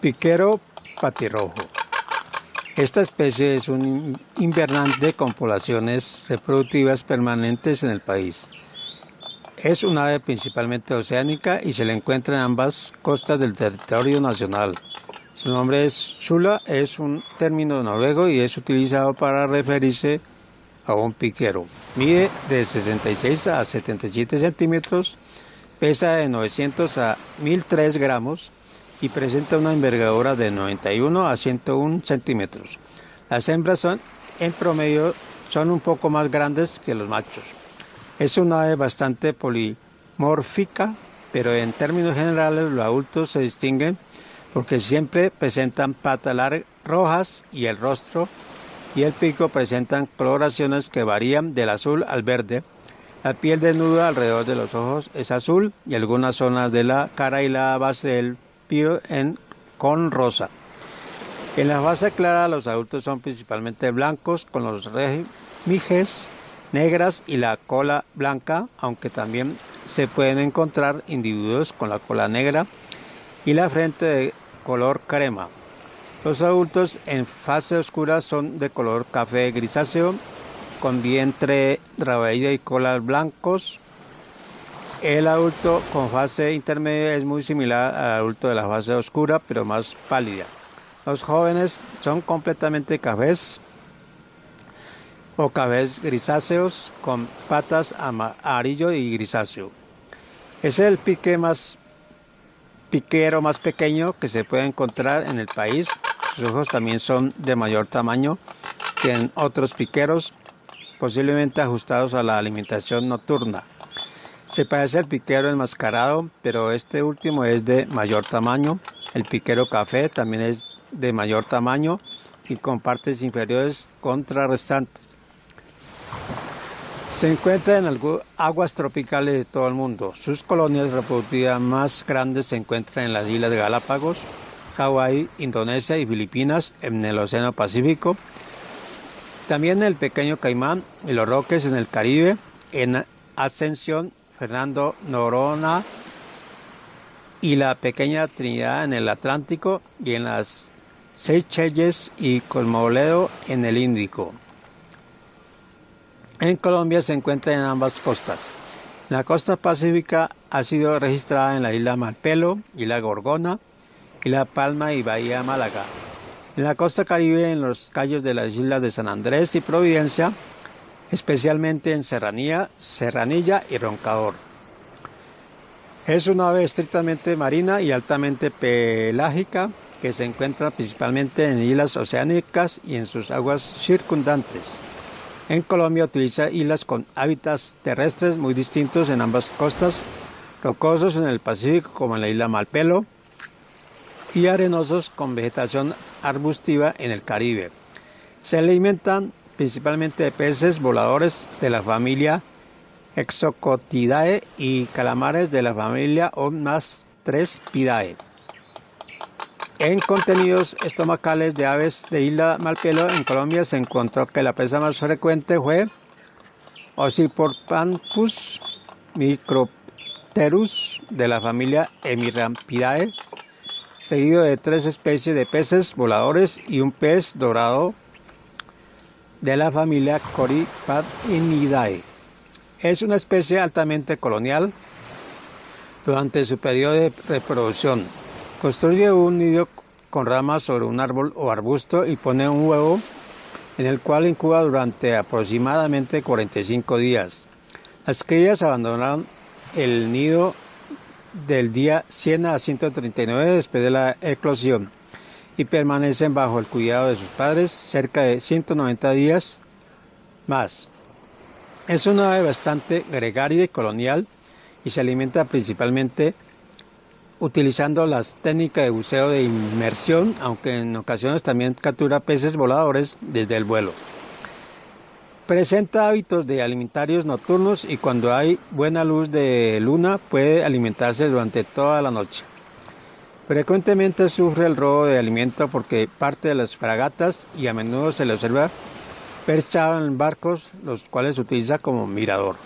Piquero patirrojo. Esta especie es un invernante con poblaciones reproductivas permanentes en el país. Es un ave principalmente oceánica y se le encuentra en ambas costas del territorio nacional. Su nombre es chula, es un término noruego y es utilizado para referirse a un piquero. Mide de 66 a 77 centímetros, pesa de 900 a 1003 gramos y presenta una envergadura de 91 a 101 centímetros. Las hembras son, en promedio, son un poco más grandes que los machos. Es una ave bastante polimórfica, pero en términos generales los adultos se distinguen porque siempre presentan patas rojas y el rostro y el pico presentan coloraciones que varían del azul al verde. La piel desnuda alrededor de los ojos es azul y algunas zonas de la cara y la base del en, con rosa. En la fase clara los adultos son principalmente blancos con los remijes negras y la cola blanca, aunque también se pueden encontrar individuos con la cola negra y la frente de color crema. Los adultos en fase oscura son de color café grisáceo, con vientre raído y colas blancos. El adulto con fase intermedia es muy similar al adulto de la fase oscura, pero más pálida. Los jóvenes son completamente cafés o cafés grisáceos con patas amarillo y grisáceo. Es el pique más piquero más pequeño que se puede encontrar en el país. Sus ojos también son de mayor tamaño que en otros piqueros, posiblemente ajustados a la alimentación nocturna. Se parece al piquero enmascarado, pero este último es de mayor tamaño. El piquero café también es de mayor tamaño y con partes inferiores contrarrestantes. Se encuentra en aguas tropicales de todo el mundo. Sus colonias reproductivas más grandes se encuentran en las islas de Galápagos, Hawái, Indonesia y Filipinas en el Océano Pacífico. También en el pequeño Caimán y los Roques en el Caribe, en Ascensión, Fernando Norona y la pequeña Trinidad en el Atlántico y en las Seychelles y Colmoledo en el Índico. En Colombia se encuentra en ambas costas. La costa pacífica ha sido registrada en la isla Malpelo, isla Gorgona, isla Palma y Bahía Málaga. En la costa caribe, en los callos de las islas de San Andrés y Providencia, especialmente en Serranía, Serranilla y Roncador. Es una ave estrictamente marina y altamente pelágica que se encuentra principalmente en islas oceánicas y en sus aguas circundantes. En Colombia utiliza islas con hábitats terrestres muy distintos en ambas costas, rocosos en el Pacífico como en la isla Malpelo y arenosos con vegetación arbustiva en el Caribe. Se alimentan principalmente de peces voladores de la familia Exocotidae y calamares de la familia Omnastrespidae. En contenidos estomacales de aves de isla Malpelo en Colombia se encontró que la presa más frecuente fue Ocyporpampus micropterus de la familia Hemirampidae, seguido de tres especies de peces voladores y un pez dorado de la familia Coryphadinidae. Es una especie altamente colonial durante su periodo de reproducción Construye un nido con ramas sobre un árbol o arbusto y pone un huevo en el cual incuba durante aproximadamente 45 días. Las crías abandonan el nido del día 100 a 139 después de la eclosión y permanecen bajo el cuidado de sus padres cerca de 190 días más. Es una ave bastante gregaria y colonial y se alimenta principalmente utilizando las técnicas de buceo de inmersión, aunque en ocasiones también captura peces voladores desde el vuelo. Presenta hábitos de alimentarios nocturnos y cuando hay buena luz de luna puede alimentarse durante toda la noche. Frecuentemente sufre el robo de alimento porque parte de las fragatas y a menudo se le observa perchado en barcos, los cuales utiliza como mirador.